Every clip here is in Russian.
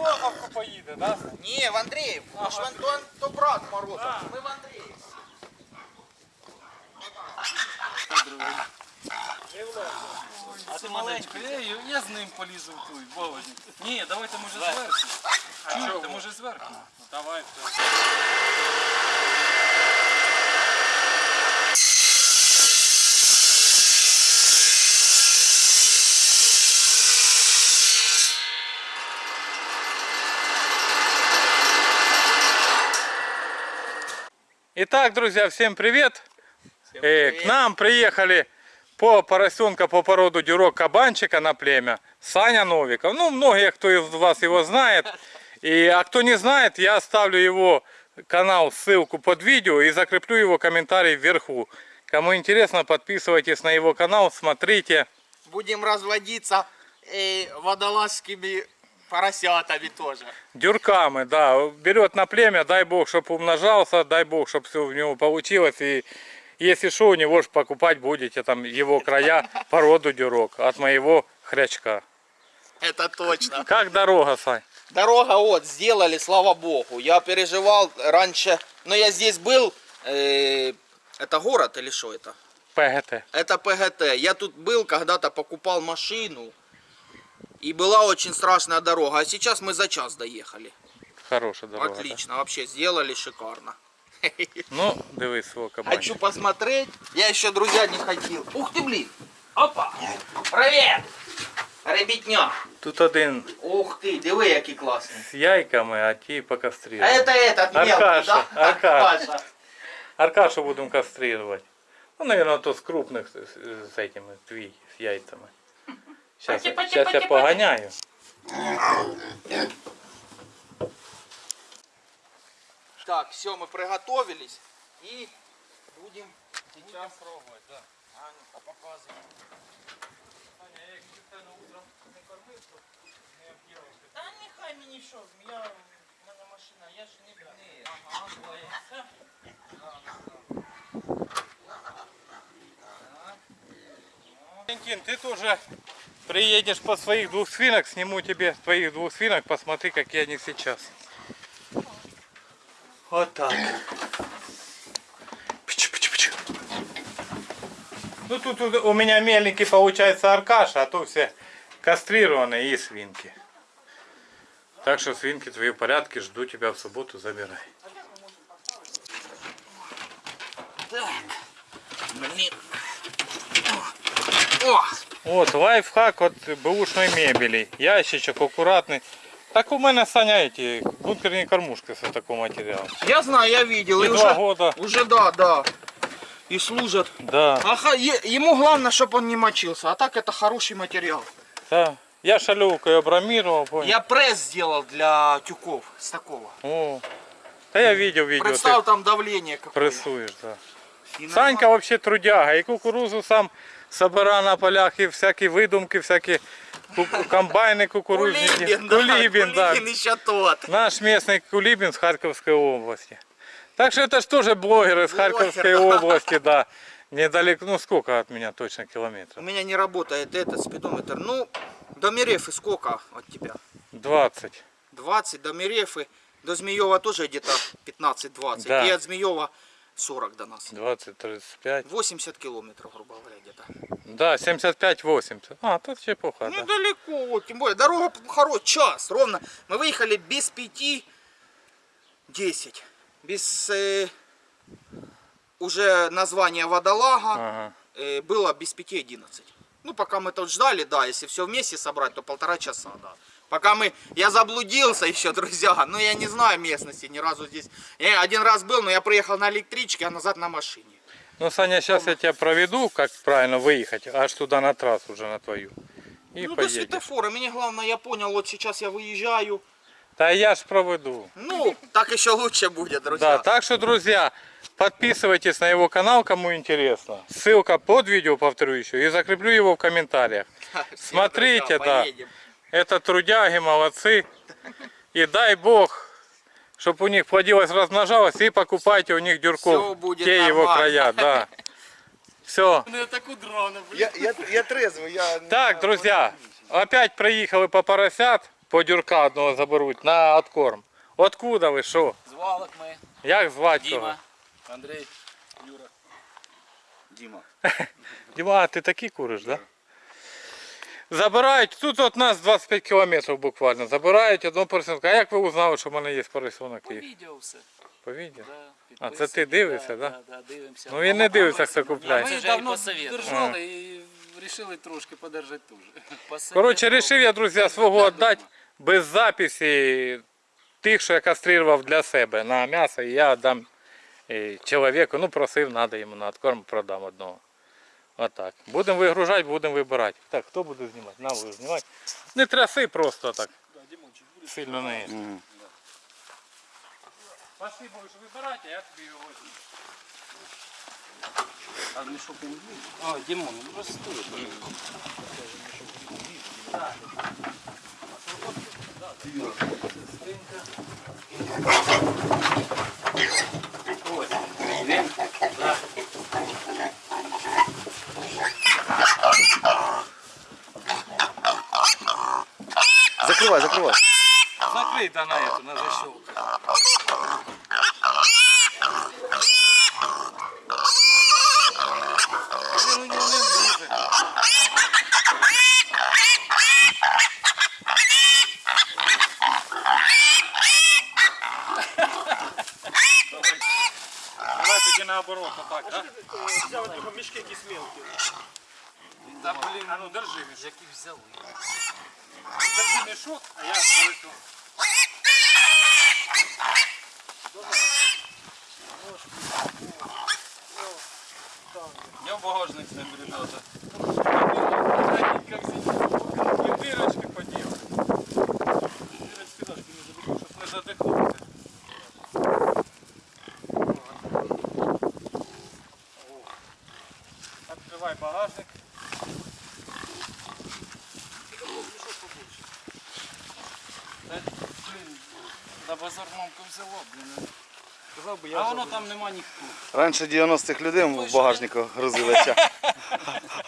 Морозовку поїде, да? Ні, в Андріїв. Ага. ж Антон, то брат Морозов. А. Ми в Андріїв. А ти маленько, я, я з ним полізу в той, Володя. Ні, давайте може зверху. Чуєте, може зверху? Давай. Итак, друзья, всем привет! Э, К нам приехали по поросенка по породу дюрок кабанчика на племя Саня Новиков. Ну, многие, кто из вас его знает. И, а кто не знает, я оставлю его канал, ссылку под видео и закреплю его комментарий вверху. Кому интересно, подписывайтесь на его канал, смотрите. Будем разводиться э, водолазскими поросятами тоже. Дюрками, да. Берет на племя, дай бог, чтобы умножался, дай бог, чтобы все у него получилось. И если что, у него же покупать будете там его края породу дюрок от моего хрячка. Это точно. Как дорога, Сань? Дорога вот сделали, слава богу. Я переживал раньше, но я здесь был. э, это город или что это? ПГТ. Это ПГТ. Я тут был, когда-то покупал машину. И была очень страшная дорога. А сейчас мы за час доехали. Хорошая дорога. Отлично, вообще сделали шикарно. да. Ну, дивись свого кабанчика. Хочу посмотреть. Я еще, друзья, не ходил. Ух ты, блин. Опа. Привет. Ребятня. Тут один Ух ты, диви, який класний. з яйками, а ті А покастрировані. это этот мелкий, Аркаша, да? Аркаша. Аркашу будемо кастрировать. Ну, наверное, то з крупних з, з, з этими, твій, з яйцями. Сейчас, Пати, пати, сейчас я пати, погоняю. Так, все, мы приготовились. И будем сейчас пробовать, да. А ну-ка, показывай. Та нехай мені що, я, в мене машина, я ж не б'ю. Ага, боїться. Валентин, ты тоже приедешь по своих двух свинок, сниму тебе твоих двух свинок, посмотри, какие они сейчас. Вот так. Пчу-пчу-пчу. Ну тут у у меня меленький получается Аркаша, а то все кастрированные и свинки. Так что свинки твои в порядке, жду тебя в субботу, забирай. Так. Блін. О! О! Вот лайфхак от бэушной мебели. Ящичок аккуратный. Так у мене Саня эти бункерные кормушки с такого материала. Я знаю, я видел. И два уже, года. уже да, да. И служат. Да, е- ему главное, чтобы он не мочился. А так это хороший материал. да. Я шалевкой обрамировал, понял? Я пресс сделал для тюков с такого. О, да я видел видео, Представь ты там давление какое. прессуешь, да. Санька вообще трудяга, и кукурузу сам собира на полях, и всякие выдумки, всякие комбайны кукурузники. Кулибин, да, Кулибин, да. Кулибин еще тот. Наш местный Кулибин с Харьковской области. Так что это же тоже блогеры с Блогер, Харьковской да. области, да. Недалеко, ну сколько от меня точно У километров? меня не работает этот спидометр. Ну, до Мерефы сколько от тебя? 20. 20 до Мерефы. До Змеева тоже где-то 15-20. Да. И от Змеева 40 до нас. 20, 35. 80 километров, грубо говоря, где-то. Да, 75-80. А, тут чепуха, да. Недалеко, вот, тем более. Дорога хорошая, час, ровно. Мы выехали без пяти 10. Без э, уже названия водолага Ага. э, было без пяти 11. Ну, пока мы тут ждали, да, если все вместе собрать, то полтора часа, да. Пока мы, я заблудился еще, друзья, но я не знаю местности ни разу здесь. Я один раз был, но я приехал на электричке, а назад на машине. Ну, Саня, сейчас я тебя проведу, как правильно выехать, аж туда на трассу уже на твою. И ну, до поедешь. светофора. Мне главное, я понял, вот сейчас я выезжаю. Да я ж проведу. Ну, так еще лучше будет, друзья. Да, так что, друзья, подписывайтесь на его канал, кому интересно. Ссылка под видео, повторю еще, и закреплю его в комментариях. Смотрите, друзья, да. поедем. Это трудяги, молодцы. И дай бог, чтобы у них плодилось, размножалось, и покупайте у них дюрков. Всё будет те его нормально. края, да. Все. Ну, так удрано, блин. Я, я, я трезвый, я... Так, друзья, опять проехали по поросят. по дюрка одного заберуть на откорм. Откуда ви що? З валок ми. Як звати того? Діма, Андрій, Юра. Дима. Діма, а ти такі куриш, да? Забирають, тут от нас 25 кілометрів буквально. Забирають одну поросенку. А як ви узнали, що в мене є поросенок? По відео все. По відео? Да, А це ти дивишся, да? Да, да, дивимося. Ну він не дивиться, хто купляє. ми давно держали і вирішили трошки подержати теж. Коротше, вирішив я, друзі, свого віддати без записі тих, що я кастрував для себе на м'ясо, і я віддам е, чоловіку, ну просив, треба йому на откорм, продам одного. Отак. Будемо вигружати, будемо вибирати. Так, хто буде знімати? На, ви знімати. Не тряси просто так. Сильно не. Спасибо, що вибирати, я тобі його візьму. А мішок не буде? А, Дімон, ну просто стоїть. Закрывай, закрывай. Закрита на эту, на защелку. Він у нього не влізе. Давай тоді наоборот, отак, да? Взяв його мішки якісь мелкі. Да, блін, а ну держи мішок. Які взяли. Держи мішок, а я порису. Я в багажник з ним, ребята. Вы дырочки поделали. Дырочки даже не забыл, чтоб не задохнуться. О. Открывай багажник. Взяла, блін. Сказал бы А воно там нема ніхто. Раніше 90-х людей в багажнику грузилися,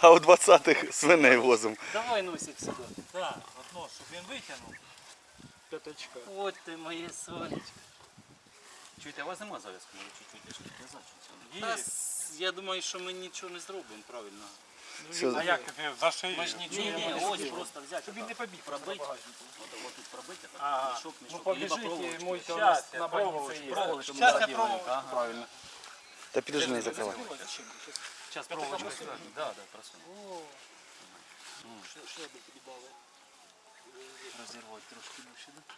а у 20-х свиней возимо. Давай носик сюди. Да, одно, щоб він витягнув. П'яточка. От ти моє сонечко. Чуєте, а у вас нема зав'язку, може чуть-чуть щоб це Та с- я думаю, що ми нічого не зробимо правильно. Все. А як ти за шию? Ми ж нічого Ні, ні, не ось зробимо. просто взяти. Щоб він не побіг пробити. пробити. От, от тут пробити, так, Ага. мішок, Ну мішок, либо побежите, проволочку. мойте у Щас, нас я на проволочку, больнице есть. Проволочку Сейчас ми я заділаємо, проволочку. ага. Правильно. Та підожди не закривай. Зараз проволочку сюди. Да, да, просунь. Шеби тобі дали. Розірвати трошки більше, да?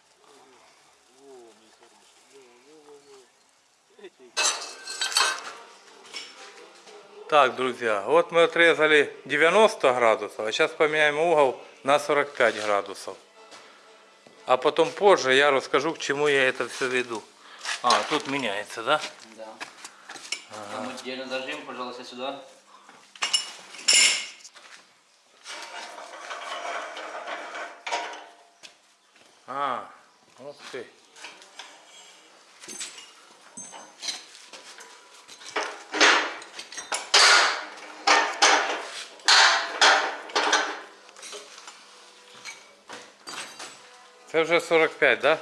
Так, друзья, вот мы отрезали 90 градусов, а сейчас поменяем угол на 45 градусов. А потом позже я расскажу, к чему я это все веду. А, тут меняется, да? Да. Там отдельно зажим, пожалуйста, сюда. А, ух ты. Це вже 45, да?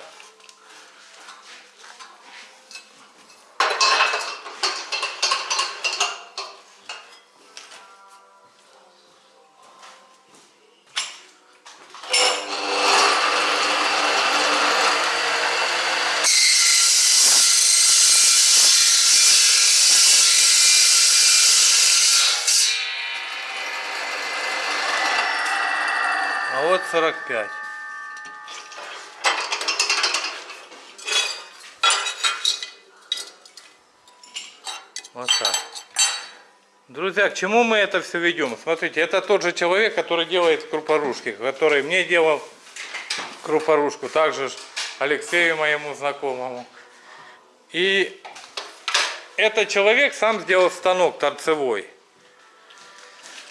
А вот 45. Вот так. Друзья, к чему мы это все ведем? Смотрите, это тот же человек, который делает крупорушки, который мне делал крупорушку, также Алексею моему знакомому. И этот человек сам сделал станок торцевой.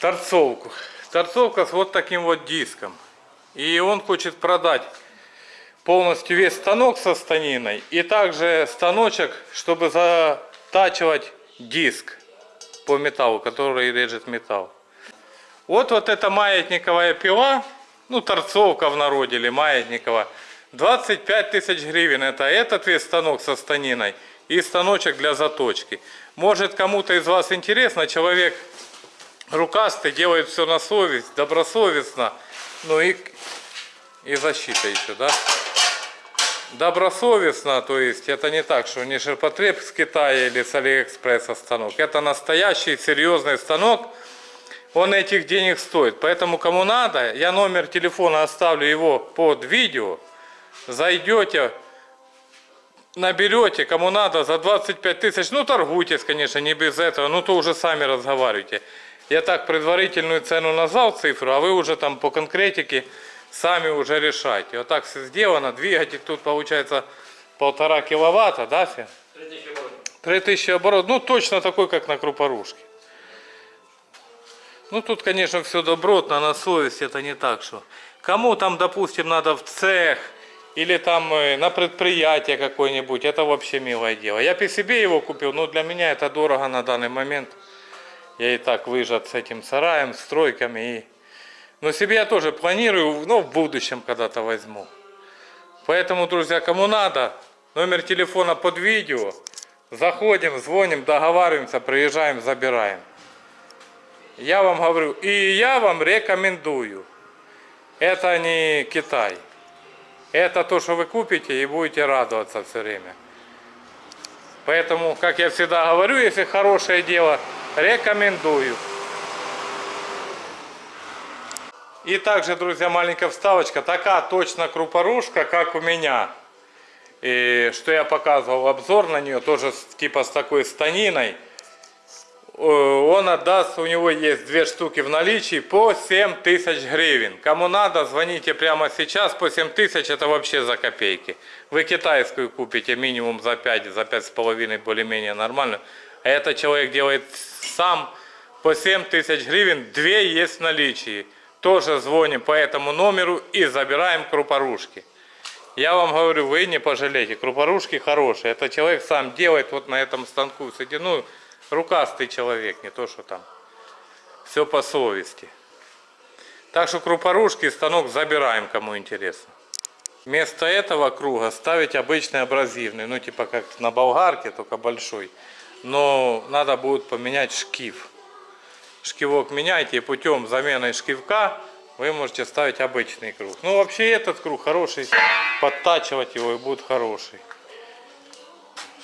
Торцовку. Торцовка с вот таким вот диском. И он хочет продать полностью весь станок со станиной и также станочек, чтобы затачивать диск по металлу, который режет металл. Вот вот эта маятниковая пила, ну, торцовка в народе или маятникова. 25 тысяч гривен это этот весь станок со станиной и станочек для заточки. Может кому-то из вас интересно, человек рукастый, делает все на совесть, добросовестно, ну и, и защита еще, да? Добросовестно, то есть это не так, что не ширпотреб с Китая или с Алиэкспресса станок. Это настоящий серьезный станок, он этих денег стоит. Поэтому кому надо, я номер телефона оставлю его под видео. Зайдете, наберете, кому надо, за 25 тысяч, ну торгуйтесь, конечно, не без этого, ну то уже сами разговаривайте. Я так предварительную цену назвал цифру, а вы уже там по конкретике сами уже решайте. Вот так все сделано, двигатель тут получается полтора киловатта, да, Фе? 3000 оборотов, ну точно такой, как на крупорушке. Ну тут, конечно, все добротно, на совесть, это не так, что. Кому там, допустим, надо в цех или там э, на предприятие какое-нибудь, это вообще милое дело. Я по себе его купил, но для меня это дорого на данный момент. Я и так выжат с этим сараем, стройками. И... Но себе я тоже планирую, но в будущем когда-то возьму. Поэтому, друзья, кому надо, номер телефона под видео. Заходим, звоним, договариваемся, приезжаем, забираем. Я вам говорю, и я вам рекомендую. Это не Китай. Это то, что вы купите и будете радоваться все время. Поэтому, как я всегда говорю, если хорошее дело, рекомендую. И также, друзья, маленькая вставочка. Такая точно крупорушка, как у меня. И что я показывал обзор на нее, тоже типа с такой станиной. Э, Он отдаст, у него есть две штуки в наличии по 7 тысяч гривен. Кому надо, звоните прямо сейчас. По 7 тысяч это вообще за копейки. Вы китайскую купите минимум за 5, за 5,5 более-менее нормально. А этот человек делает сам по 7 тысяч гривен. Две есть в наличии. Тоже звоним по этому номеру и забираем крупорушки. Я вам говорю, вы не пожалеете. Крупорушки хорошие. Это человек сам делает вот на этом станку. Кстати, ну, рукастый человек, не то что там. Все по совести. Так что крупорушки станок забираем, кому интересно. Вместо этого круга ставить обычный абразивный, ну типа как на болгарке, только большой. Но надо будет поменять шкив. Шкивок меняйте путем замены шкивка вы можете ставить обычный круг. Ну вообще этот круг хороший, подтачивать его и будет хороший.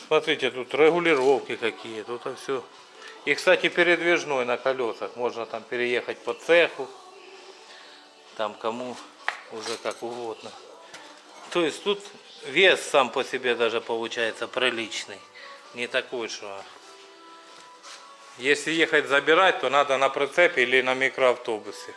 Смотрите, тут регулировки какие, тут все. И, кстати, передвижной на колесах. Можно там переехать по цеху. Там кому уже как угодно. То есть тут вес сам по себе даже получается приличный. Не такой, что... Если ехать забирать, то надо на прицепе или на микроавтобусе.